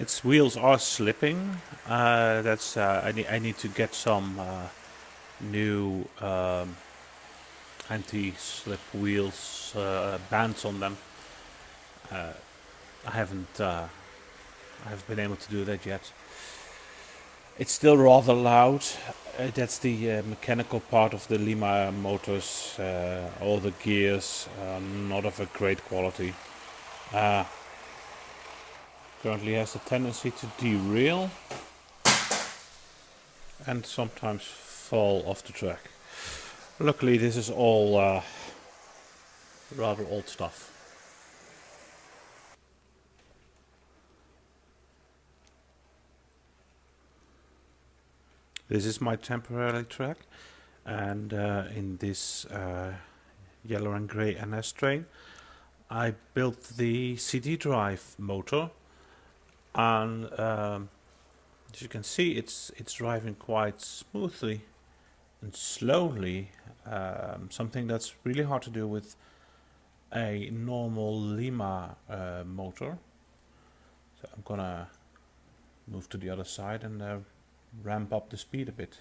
its wheels are slipping. Uh, that's uh, I need I need to get some uh, new um, anti-slip wheels uh, bands on them. Uh, I haven't I haven't been able to do that yet. It's still rather loud. That's the mechanical part of the Lima motors. All the gears are not of a great quality. Uh, currently has a tendency to derail and sometimes fall off the track. Luckily this is all uh, rather old stuff. This is my temporary track and uh, in this uh, yellow and grey NS train I built the CD drive motor and um, as you can see it's it's driving quite smoothly and slowly um, something that's really hard to do with a normal Lima uh, motor. So I'm gonna move to the other side and uh, ramp up the speed a bit